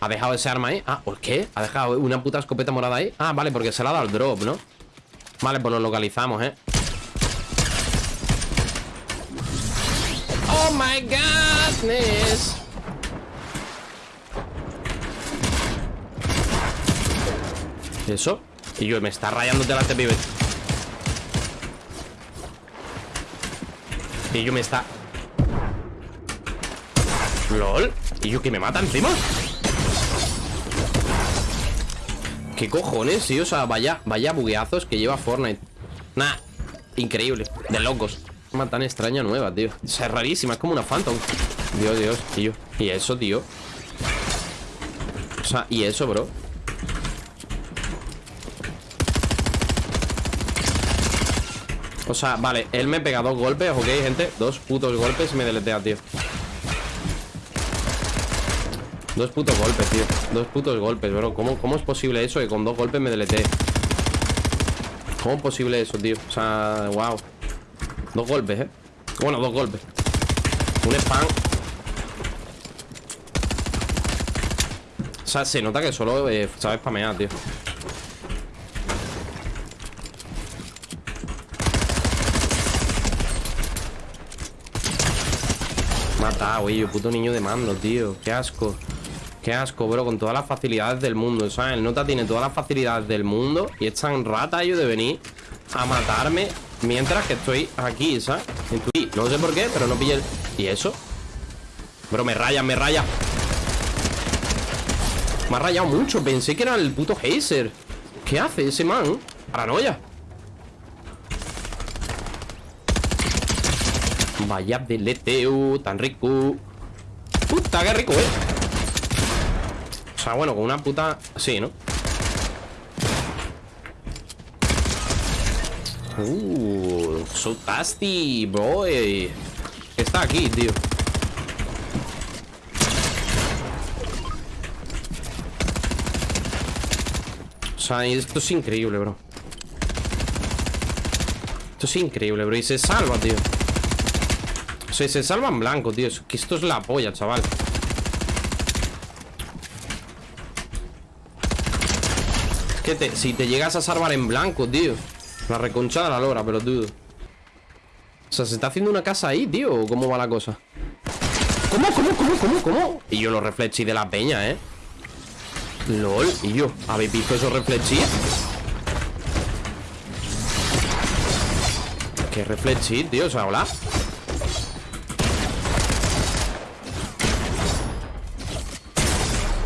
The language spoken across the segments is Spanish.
¿Ha dejado ese arma ahí? Ah, ¿por qué? ¿Ha dejado una puta escopeta morada ahí? Ah, vale, porque se le ha dado el drop, ¿no? Vale, pues lo localizamos, ¿eh? Oh my godness ¿Eso? Y yo, me está rayando delante, pibe Y yo me está... LOL ¿Y yo que me mata encima? ¿Qué cojones, sí? O sea, vaya, vaya bugueazos que lleva Fortnite. Nah, increíble. De locos. Una tan extraña nueva, tío. O sea, es rarísima, es como una Phantom. Dios, Dios, tío. ¿Y eso, tío? O sea, ¿y eso, bro? O sea, vale, él me pega dos golpes, ok, gente. Dos putos golpes y me deletea, tío Dos putos golpes, tío. Dos putos golpes, bro. ¿Cómo, ¿Cómo es posible eso que con dos golpes me deletee? ¿Cómo es posible eso, tío? O sea, wow Dos golpes, eh Bueno, dos golpes. Un spam. O sea, se nota que solo eh, sabe spamear, tío. Mata, güey, puto niño de mando, tío. Qué asco Qué asco, bro, con todas las facilidades del mundo ¿Sabes? El Nota tiene todas las facilidades del mundo Y es tan rata yo de venir a matarme Mientras que estoy aquí, ¿sabes? No sé por qué, pero no pillé el... ¿Y eso? Bro, me raya, me raya Me ha rayado mucho Pensé que era el puto Hazer ¿Qué hace ese man? Paranoia Vaya deleteo Tan rico Puta, qué rico, eh sea, bueno, con una puta... Sí, ¿no? Uh, so tasty, boy Está aquí, tío. O sea, esto es increíble, bro. Esto es increíble, bro Y se salva, tío. Sea, se salva en blanco, tío. Que esto es la polla, chaval Si te llegas a salvar en blanco, tío La reconcha de la lora, pero dudo O sea, se está haciendo una casa ahí, tío ¿Cómo va la cosa? ¿Cómo, cómo, cómo, cómo, cómo? Y yo los reflexi de la peña, ¿eh? LOL, y yo ¿Habéis visto esos reflexi? ¿Qué reflexi, tío? O sea, hola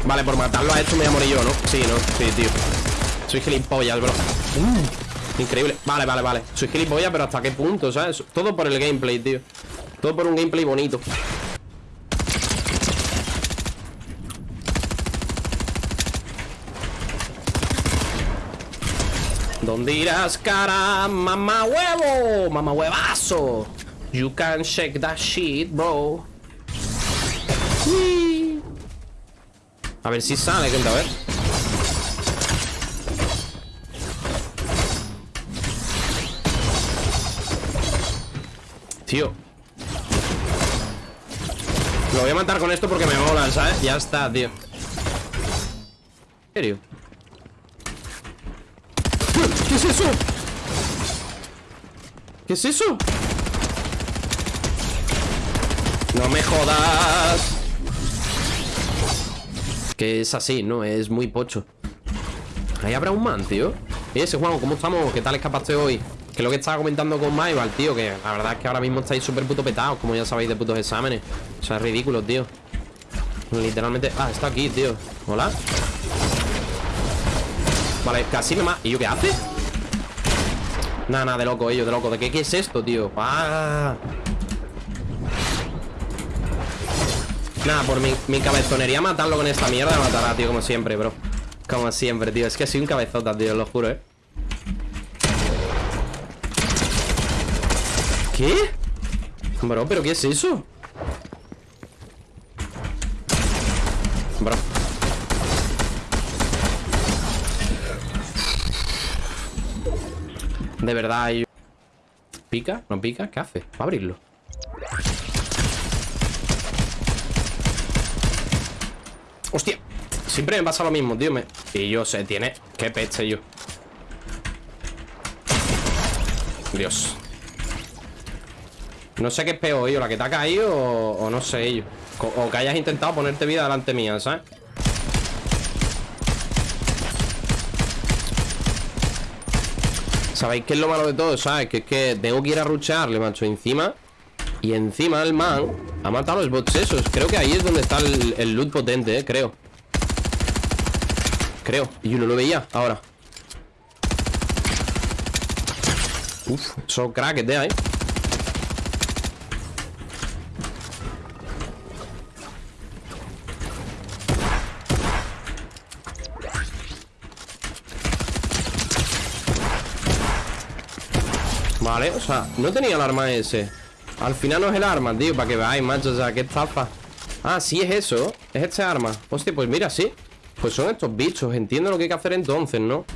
Vale, por matarlo a esto me voy a morir yo, ¿no? Sí, ¿no? Sí, tío Soy gilipollas, bro. Uh, Increíble. Vale, vale, vale. Soy gilipollas, pero ¿hasta qué punto, sabes? Todo por el gameplay, tío. Todo por un gameplay bonito. ¿Dónde irás, cara? Mamá huevo Mamá huevazo. You can shake that shit, bro. A ver si sale, gente, a ver Tío Lo voy a matar con esto porque me mola, ¿sabes? Ya está, tío ¿En serio? ¿Qué es eso? ¿Qué es eso? No me jodas que es así, ¿no? Es muy pocho Ahí habrá un man, tío ¿Y ese Juan, ¿cómo estamos? ¿Qué tal escapaste hoy? Que es lo que estaba comentando con Maival, tío Que la verdad es que ahora mismo estáis súper puto petados Como ya sabéis de putos exámenes. O sea, es ridículo, tío. Literalmente... Ah, está aquí, tío. Hola. Vale, casi me ¿Y yo qué hace? Nada, nada, de loco, ellos, de loco. ¿De qué, qué es esto, tío? ¡Ah! Nada, por mi, mi cabezonería matarlo con esta mierda Me matará, tío, como siempre, bro. Como siempre, tío. Es que soy un cabezota, tío, lo juro, eh ¿Qué? Bro, ¿pero qué es eso? Bro De verdad hay... ¿Pica? ¿No pica? ¿Qué hace? Va a abrirlo ¡Hostia! Siempre me pasa lo mismo, tío me... Y yo sé, tiene... Qué peste yo Dios No sé qué es peor, yo La que te ha caído o, no sé, yo o, que hayas intentado ponerte vida delante mía, ¿sabes? ¿Sabéis qué es lo malo de todo? ¿Sabes? Que es que tengo que ir a ruchearle, macho, encima Y encima el man ha matado a los bots esos Creo que ahí es donde está el, loot potente, eh, creo Creo Y yo no lo veía, ahora Uf, son crackers ahí Vale, o sea, no tenía el arma ese. Al final no es el arma, tío, para que veáis, macho O sea, qué estafa. Ah, sí es eso, es este arma. Hostia, pues mira, sí. Pues son estos bichos, entiendo lo que hay que hacer entonces, ¿no?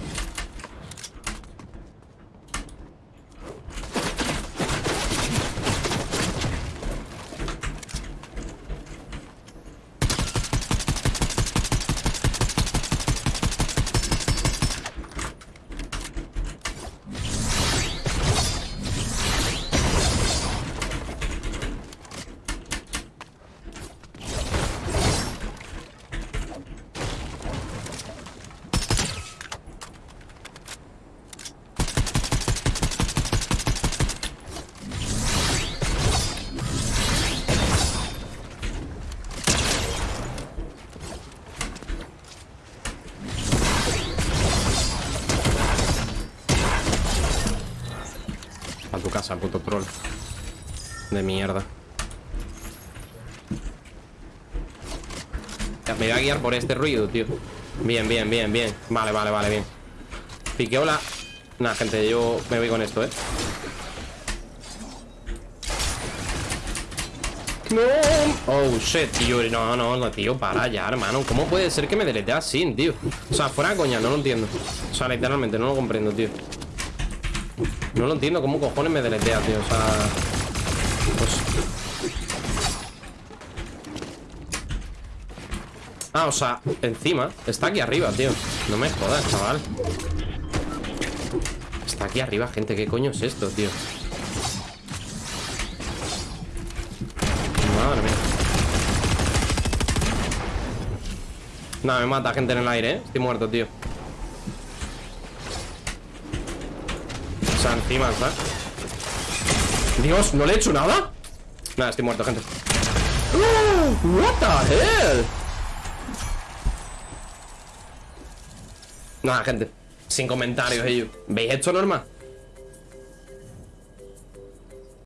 Casa, puto troll. De mierda. Me voy a guiar por este ruido, tío. Bien, bien, bien, bien. Vale, vale, vale, bien. Piqueola Nah, gente, yo me voy con esto, eh. No Oh, shit, tío. No, no, no, tío, para ya, hermano. ¿Cómo puede ser que me delete así, tío? O sea, fuera coña, no lo entiendo. O sea, literalmente, no lo comprendo, tío no lo entiendo cómo cojones me deletea, tío. O sea... Pues... Ah, o sea, encima Está aquí arriba, tío No me jodas, chaval Está aquí arriba, gente ¿Qué coño es esto, tío? Madre mía Nada, me mata gente en el aire, ¿eh? Estoy muerto, tío Dios, ¿no le he hecho nada? Nada, estoy muerto, gente. Uh, What the hell Nada, gente. Sin comentarios ellos. ¿Veis esto normal?